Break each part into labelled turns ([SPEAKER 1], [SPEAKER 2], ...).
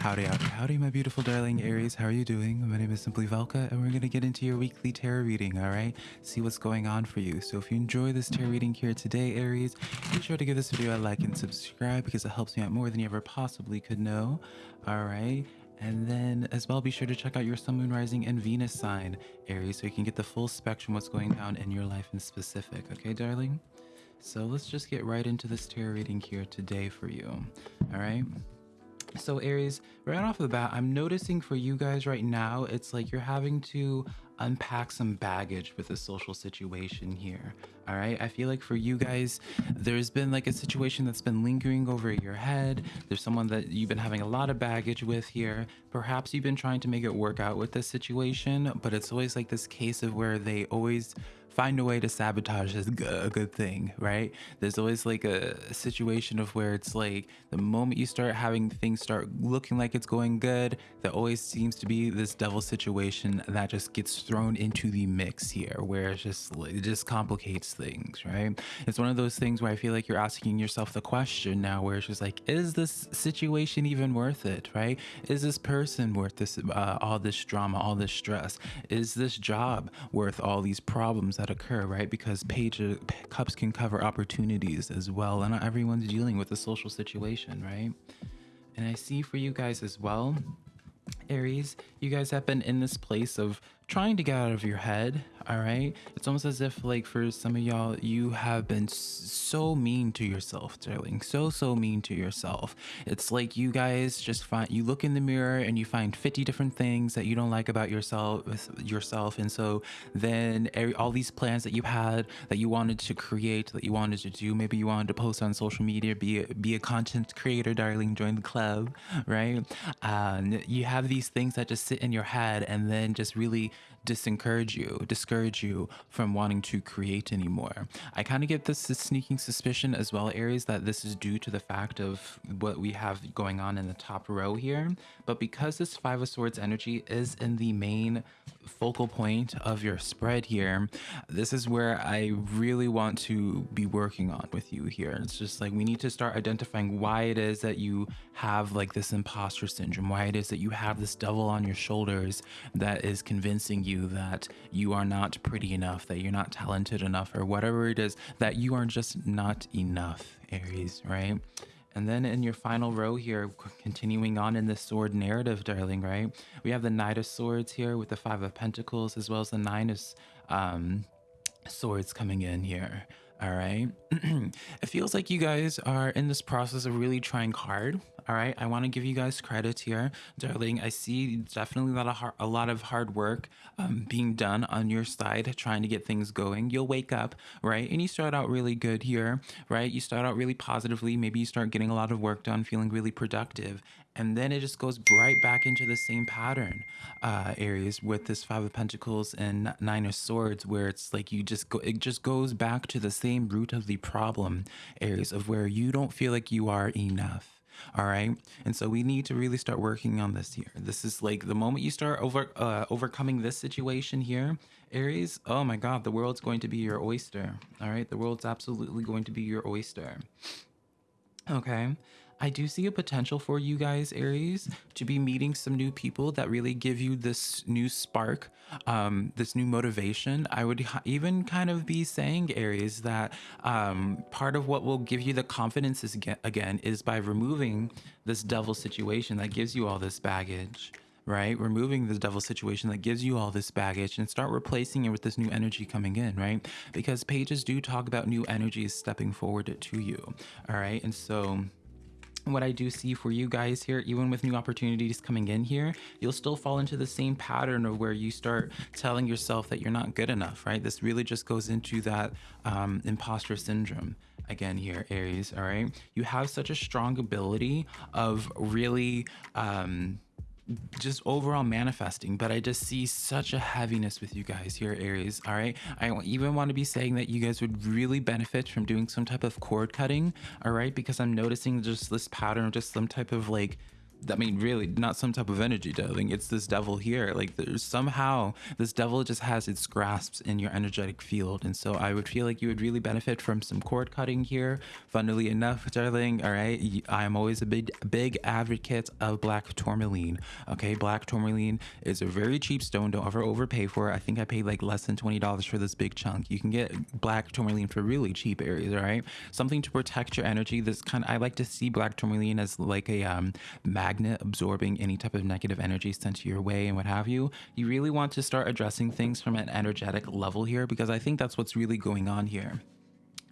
[SPEAKER 1] Howdy, howdy, howdy, my beautiful darling Aries. How are you doing? My name is Simply Velka, and we're going to get into your weekly tarot reading, all right? See what's going on for you. So if you enjoy this tarot reading here today, Aries, be sure to give this video a like and subscribe because it helps me out more than you ever possibly could know, all right? And then as well, be sure to check out your Sun, Moon, Rising, and Venus sign, Aries, so you can get the full spectrum what's going down in your life in specific, okay, darling? So let's just get right into this tarot reading here today for you, all right? So Aries, right off the bat, I'm noticing for you guys right now, it's like you're having to unpack some baggage with the social situation here. All right. I feel like for you guys, there's been like a situation that's been lingering over your head. There's someone that you've been having a lot of baggage with here. Perhaps you've been trying to make it work out with this situation, but it's always like this case of where they always find a way to sabotage is a good thing, right? There's always like a, situation of where it's like the moment you start having things start looking like it's going good, there always seems to be this devil situation that just gets thrown into the mix here, where it's just it just complicates things, right? It's one of those things where I feel like you're asking yourself the question now, where it's just like, is this situation even worth it, right? Is this person worth this uh, all this drama, all this stress? Is this job worth all these problems that occur, right? Because page cups can cover opportunities as well, and everyone's dealing with a social situation, right? And I see for you guys as well, Aries, you guys have been in this place of trying to get out of your head all right? It's almost as if like for some of y'all you have been so mean to yourself darling so so mean to yourself. It's like you guys just find you look in the mirror and you find 50 different things that you don't like about yourself yourself and so then all these plans that you had that you wanted to create that you wanted to do maybe you wanted to post on social media be a, be a content creator darling join the club right? And you have these things that just sit in your head and then just really disencourage you, discourage you from wanting to create anymore. I kind of get this sneaking suspicion as well, Aries, that this is due to the fact of what we have going on in the top row here. But because this Five of Swords energy is in the main focal point of your spread here, this is where I really want to be working on with you here. It's just like we need to start identifying why it is that you have like this imposter syndrome, why it is that you have this devil on your shoulders that is convincing you that you are not pretty enough, that you're not talented enough, or whatever it is, that you are just not enough, Aries, right? And then in your final row here, continuing on in the sword narrative, darling, right? We have the Knight of Swords here with the Five of Pentacles, as well as the Nine of um, Swords coming in here. All right. it feels like you guys are in this process of really trying hard. All right. I want to give you guys credit here, darling. I see definitely a lot of hard, a lot of hard work um, being done on your side, trying to get things going. You'll wake up, right? And you start out really good here, right? You start out really positively. Maybe you start getting a lot of work done, feeling really productive and then it just goes right back into the same pattern uh aries with this five of pentacles and nine of swords where it's like you just go it just goes back to the same root of the problem aries of where you don't feel like you are enough all right? And so we need to really start working on this here. This is like the moment you start over uh, overcoming this situation here aries oh my god the world's going to be your oyster. All right? The world's absolutely going to be your oyster. Okay I do see a potential for you guys, Aries, to be meeting some new people that really give you this new spark, um, this new motivation. I would even kind of be saying, Aries, that um, part of what will give you the confidence is, again is by removing this devil situation that gives you all this baggage right? Removing the devil situation that gives you all this baggage and start replacing it with this new energy coming in, right? Because pages do talk about new energies stepping forward to you, all right? And so what I do see for you guys here, even with new opportunities coming in here, you'll still fall into the same pattern of where you start telling yourself that you're not good enough, right? This really just goes into that um, imposter syndrome again here, Aries, all right? You have such a strong ability of really, um, just overall manifesting but i just see such a heaviness with you guys here aries all right? I even want to be saying that you guys would really benefit from doing some type of cord cutting all right? Because i'm noticing just this pattern just some type of like I mean, really, not some type of energy, darling. It's this devil here. Like, there's somehow this devil just has its grasps in your energetic field. And so I would feel like you would really benefit from some cord cutting here. Funnily enough, darling, all right, I am always a big, big advocate of black tourmaline. Okay, black tourmaline is a very cheap stone. Don't ever overpay for it. I think I paid like less than $20 for this big chunk. You can get black tourmaline for really cheap Aries, all right? Something to protect your energy. This kind of, I like to see black tourmaline as like a um, magnet absorbing any type of negative energy sent your way and what have you. You really want to start addressing things from an energetic level here because I think that's what's really going on here.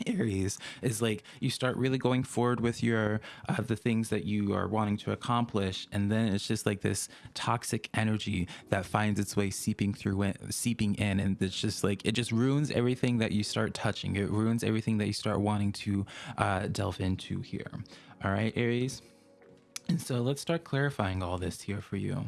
[SPEAKER 1] Aries is like you start really going forward with your uh, the things that you are wanting to accomplish, and then it's just like this toxic energy that finds its way seeping through, seeping in, and it's just like it just ruins everything that you start touching. It ruins everything that you start wanting to uh, delve into here. All right, Aries. And so let's start clarifying all this here for you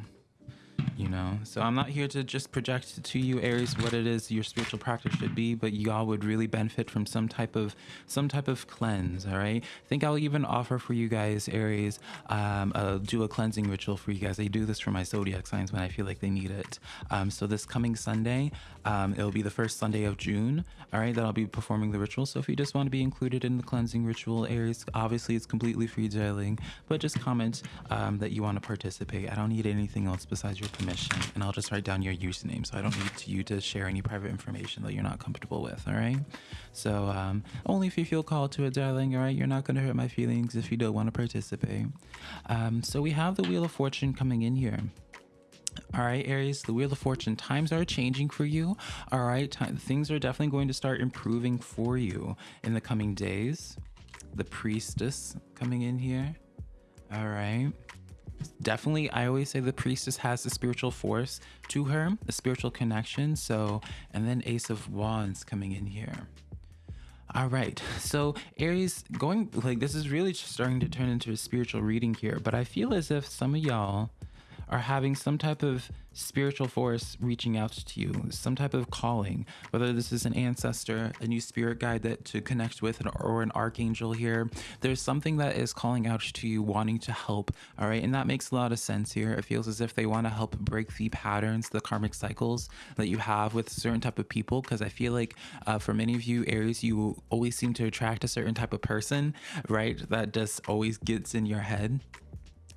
[SPEAKER 1] you know? So i'm not here to just project to you aries what it is your spiritual practice should be but y'all would really benefit from some type of some type of cleanse all right? I think i'll even offer for you guys aries um uh, do a cleansing ritual for you guys. I do this for my zodiac signs when i feel like they need it. Um so this coming sunday um it'll be the first sunday of june all right that i'll be performing the ritual. So if you just want to be included in the cleansing ritual aries obviously it's completely free darling but just comment um that you want to participate. I don't need anything else besides your permission and I'll just write down your username so I don't need you to share any private information that you're not comfortable with, all right? So um, only if you feel called to it, darling, all right? You're not going to hurt my feelings if you don't want to participate. Um, so we have the Wheel of Fortune coming in here. All right, Aries, the Wheel of Fortune, times are changing for you. All right, time, things are definitely going to start improving for you in the coming days. The Priestess coming in here. All right definitely i always say the priestess has a spiritual force to her a spiritual connection. So and then ace of wands coming in here. All right. So aries going like this is really starting to turn into a spiritual reading here but i feel as if some of y'all are having some type of spiritual force reaching out to you, some type of calling, whether this is an ancestor, a new spirit guide that to connect with, or an archangel here. There's something that is calling out to you, wanting to help. All right. And that makes a lot of sense here. It feels as if they want to help break the patterns, the karmic cycles that you have with certain type of people. Cause I feel like uh, for many of you, Aries, you always seem to attract a certain type of person, right? That just always gets in your head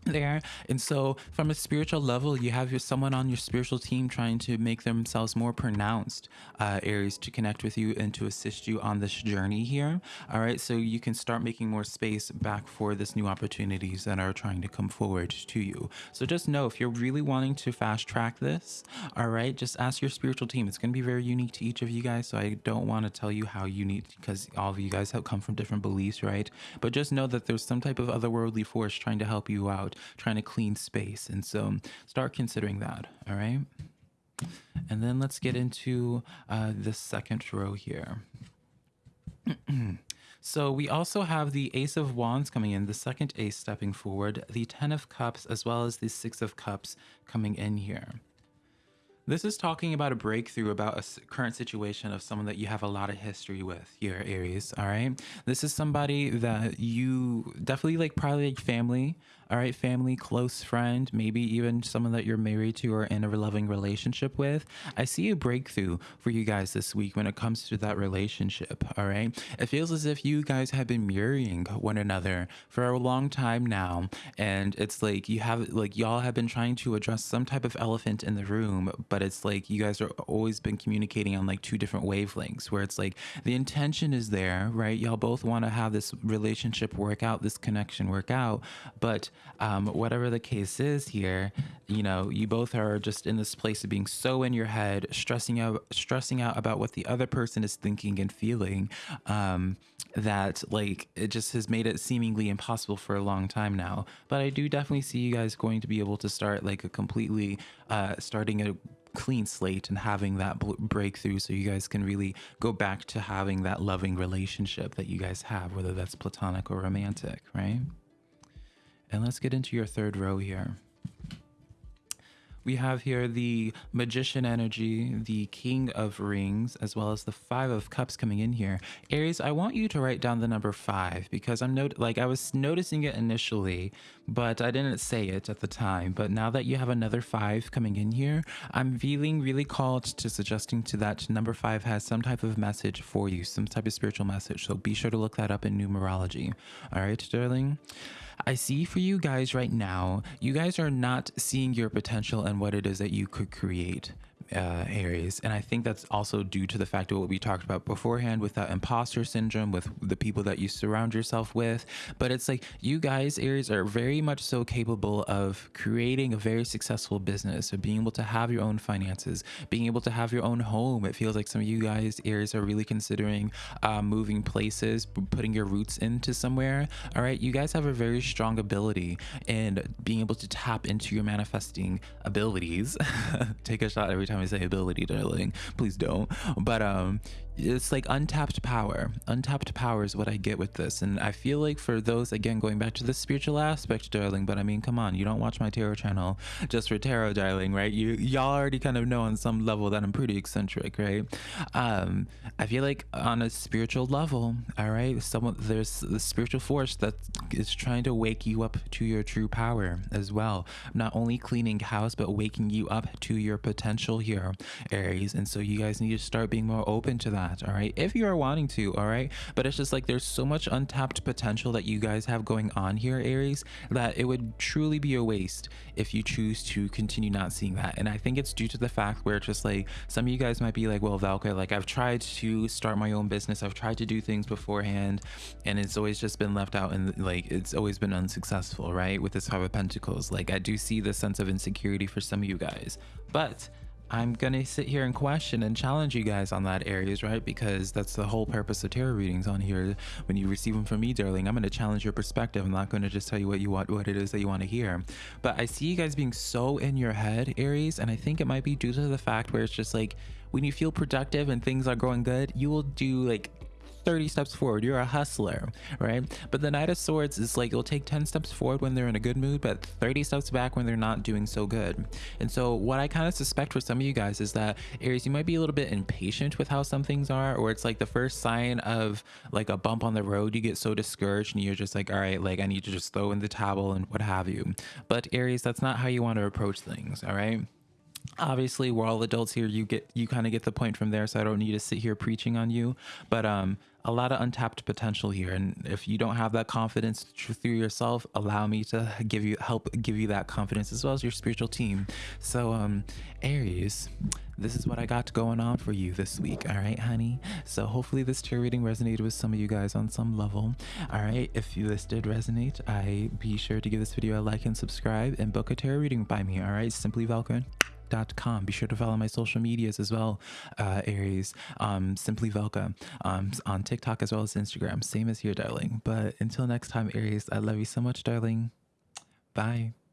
[SPEAKER 1] there. And so from a spiritual level you have your someone on your spiritual team trying to make themselves more pronounced uh, aries to connect with you and to assist you on this journey here. All right so you can start making more space back for this new opportunities that are trying to come forward to you. So just know if you're really wanting to fast track this all right just ask your spiritual team. It's going to be very unique to each of you guys so i don't want to tell you how unique because all of you guys have come from different beliefs right? But just know that there's some type of otherworldly force trying to help you out trying to clean space. And so start considering that. All right. And then let's get into uh, the second row here. so we also have the Ace of Wands coming in, the second Ace stepping forward, the Ten of Cups, as well as the Six of Cups coming in here. This is talking about a breakthrough about a current situation of someone that you have a lot of history with here, Aries. All right. This is somebody that you definitely like, probably like family all right, family, close friend, maybe even someone that you're married to or in a loving relationship with. I see a breakthrough for you guys this week when it comes to that relationship. All right. It feels as if you guys have been mirroring one another for a long time now. And it's like you have, like, y'all have been trying to address some type of elephant in the room, but it's like you guys are always been communicating on like two different wavelengths where it's like the intention is there, right? Y'all both want to have this relationship work out, this connection work out, but um, whatever the case is here, you know, you both are just in this place of being so in your head, stressing out, stressing out about what the other person is thinking and feeling, um, that like it just has made it seemingly impossible for a long time now. But I do definitely see you guys going to be able to start like a completely uh, starting a clean slate and having that breakthrough so you guys can really go back to having that loving relationship that you guys have whether that's platonic or romantic right and let's get into your third row here. we have here the magician energy, the king of rings, as well as the five of cups coming in here. Aries, I want you to write down the number five because I'm not like I was noticing it initially, but I didn't say it at the time. But now that you have another five coming in here, I'm feeling really called to suggesting to that number five has some type of message for you, some type of spiritual message. So be sure to look that up in numerology. All right, darling. I see for you guys right now, you guys are not seeing your potential and what it is that you could create uh, Aries. And I think that's also due to the fact of what we talked about beforehand with that imposter syndrome, with the people that you surround yourself with. But it's like you guys, Aries, are very much so capable of creating a very successful business, of being able to have your own finances, being able to have your own home. It feels like some of you guys, Aries, are really considering uh, moving places, putting your roots into somewhere. All right. You guys have a very strong ability in being able to tap into your manifesting abilities. Take a shot every time I say ability, darling. Please don't. But um, it's like untapped power. Untapped power is what I get with this. And I feel like for those, again, going back to the spiritual aspect, darling, but I mean, come on, you don't watch my tarot channel just for tarot, darling, right? You, y'all already kind of know on some level that I'm pretty eccentric, right? Um, I feel like on a spiritual level, all right, someone, there's the spiritual force that is trying to wake you up to your true power as well. Not only cleaning house, but waking you up to your potential here, Aries. And so you guys need to start being more open to that that all right? If you are wanting to all right? But it's just like there's so much untapped potential that you guys have going on here aries that it would truly be a waste if you choose to continue not seeing that. And i think it's due to the fact where it's just like some of you guys might be like well valka like i've tried to start my own business. I've tried to do things beforehand and it's always just been left out and like it's always been unsuccessful right? With this five of pentacles. Like i do see the sense of insecurity for some of you guys. But I'm gonna sit here and question and challenge you guys on that Aries, right? Because that's the whole purpose of tarot readings on here. When you receive them from me, darling, I'm gonna challenge your perspective. I'm not gonna just tell you what you want, what it is that you want to hear. But I see you guys being so in your head, Aries, and I think it might be due to the fact where it's just like when you feel productive and things are going good, you will do like 30 steps forward. You're a hustler, right? But the Knight of Swords is like it'll take 10 steps forward when they're in a good mood, but 30 steps back when they're not doing so good. And so, what I kind of suspect for some of you guys is that Aries, you might be a little bit impatient with how some things are, or it's like the first sign of like a bump on the road, you get so discouraged and you're just like, all right, like I need to just throw in the towel and what have you. But Aries, that's not how you want to approach things, all right? Obviously we're all adults here. You get you kind of get the point from there so i don't need to sit here preaching on you. But um a lot of untapped potential here and if you don't have that confidence through yourself allow me to give you help give you that confidence as well as your spiritual team. So um aries this is what i got going on for you this week all right honey? So hopefully this tarot reading resonated with some of you guys on some level. All right if you this did resonate i be sure to give this video a like and subscribe and book a tarot reading by me all right? Simply be sure to follow my social medias as well, uh, Aries, um, Simply Velka, um, on TikTok as well as Instagram. Same as here, darling. But until next time, Aries, I love you so much, darling. Bye.